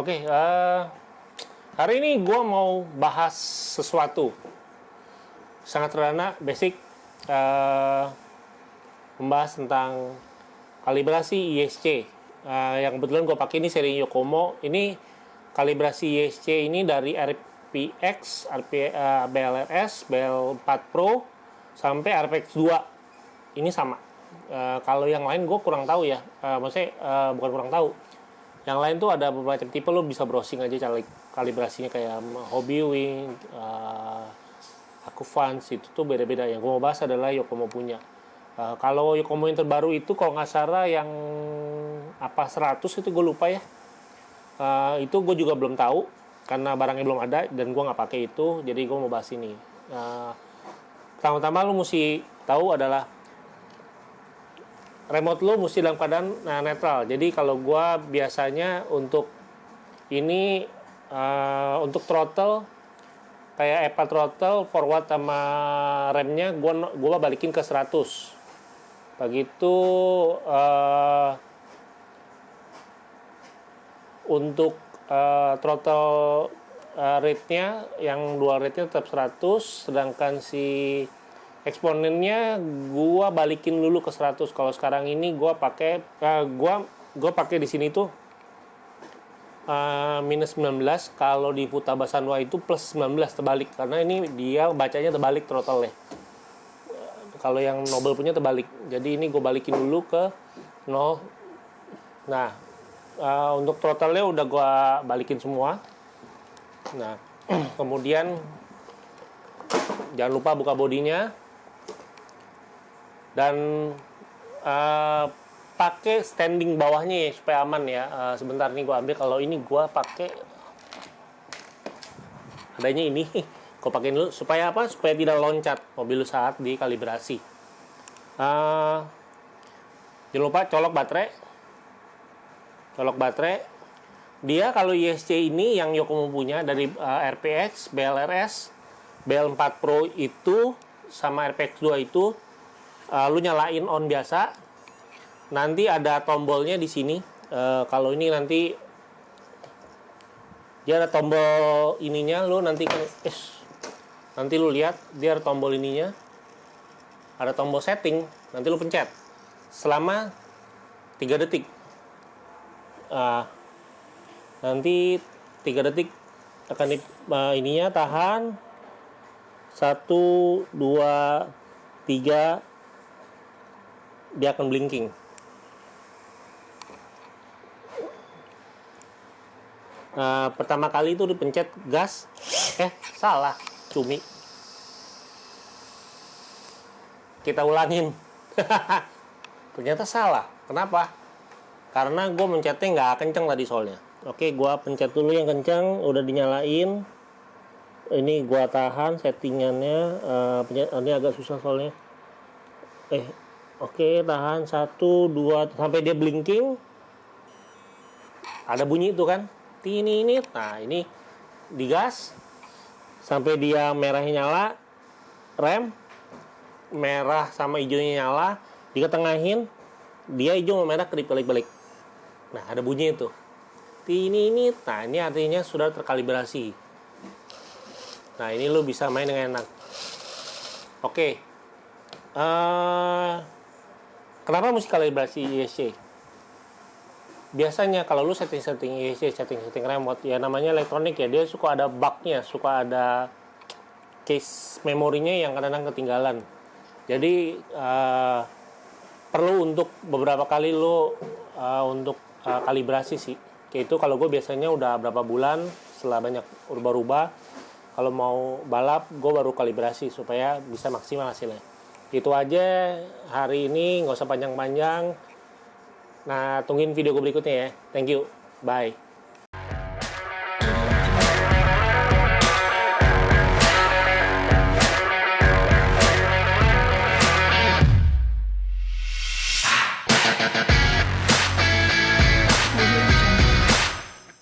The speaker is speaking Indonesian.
Oke, uh, hari ini gue mau bahas sesuatu sangat sederhana, basic, uh, membahas tentang kalibrasi ISC. Uh, yang kebetulan gue pakai ini seri Yokomo. Ini kalibrasi ISC ini dari RPX, RP, uh, BLRS, BL4 Pro sampai RPX 2. Ini sama. Uh, kalau yang lain gue kurang tahu ya. Uh, maksudnya uh, bukan kurang tahu yang lain tuh ada beberapa tipe lo bisa browsing aja cari kalibrasinya kayak Hobby Wing, uh, aku fans itu tuh beda-beda. Yang gue mau bahas adalah Yokomo punya. Uh, kalau Yokomo yang terbaru itu kalau nggak salah yang apa 100 itu gue lupa ya. Uh, itu gue juga belum tahu karena barangnya belum ada dan gue nggak pakai itu. Jadi gue mau bahas ini. Uh, pertama-tama lo mesti tahu adalah remote lo mesti dalam keadaan nah, netral. Jadi kalau gua biasanya untuk ini uh, untuk throttle kayak Apple throttle forward sama remnya gua gua balikin ke 100. Begitu uh, untuk uh, throttle uh, rate-nya yang dual rate-nya tetap 100 sedangkan si eksponennya gua balikin dulu ke 100 kalau sekarang ini gua pakai uh, gua gua pakai di sini tuh uh, minus 19 kalau di Futabasanwa itu plus 19 terbalik. Karena ini dia bacanya terbalik throttle ya kalau yang Nobel punya terbalik. Jadi ini gue balikin dulu ke 0 nah uh, untuk throttle-nya udah gue balikin semua. Nah kemudian jangan lupa buka bodinya dan uh, pakai standing bawahnya ya supaya aman ya. Uh, sebentar nih gue ambil. Kalau ini gue pakai adanya ini. Gue pakai dulu. Supaya apa? Supaya tidak loncat mobil saat dikalibrasi. Uh, jangan lupa colok baterai. Colok baterai. Dia kalau ISC ini yang Yokomo punya dari uh, RPX, BLRS, BL4 Pro itu sama RPX 2 itu uh, lu nyalain on biasa. Nanti ada tombolnya di sini. Uh, kalau ini nanti dia ada tombol ininya lu nanti eh, nanti lu lihat dia ada tombol ininya. Ada tombol setting nanti lu pencet. Selama 3 detik. Uh, nanti 3 detik akan di, uh, ininya tahan. 1 2 3 dia akan blinking. Nah, pertama kali itu dipencet gas, eh salah, cumi. Kita ulangin. Ternyata salah. Kenapa? Karena gue mencetnya nggak kenceng tadi soalnya. Oke, gue pencet dulu yang kenceng, udah dinyalain. Ini gue tahan settingannya. Uh, pencet, ini agak susah soalnya. Eh, Oke, tahan satu, dua, sampai dia blinking. Ada bunyi itu kan? Ini ini. Nah, ini digas sampai dia merahnya nyala. Rem merah sama hijaunya nyala, diketengahin, dia hijau sama merah kedip balik-balik. Nah, ada bunyi itu. Ini ini. Nah, ini artinya sudah terkalibrasi. Nah, ini lo bisa main dengan enak. Oke. Uh, Kenapa mesti kalibrasi ISC? Biasanya kalau lu setting-setting ISC, setting-setting remote, ya namanya elektronik ya, dia suka ada bugnya, suka ada case memorinya yang kadang-kadang ketinggalan. Jadi uh, perlu untuk beberapa kali lu uh, untuk uh, kalibrasi sih. Kayak itu kalau gue biasanya udah berapa bulan setelah banyak rubah-rubah, kalau mau balap gue baru kalibrasi supaya bisa maksimal hasilnya itu aja hari ini nggak usah panjang-panjang. Nah tungguin video gue berikutnya ya. Thank you. Bye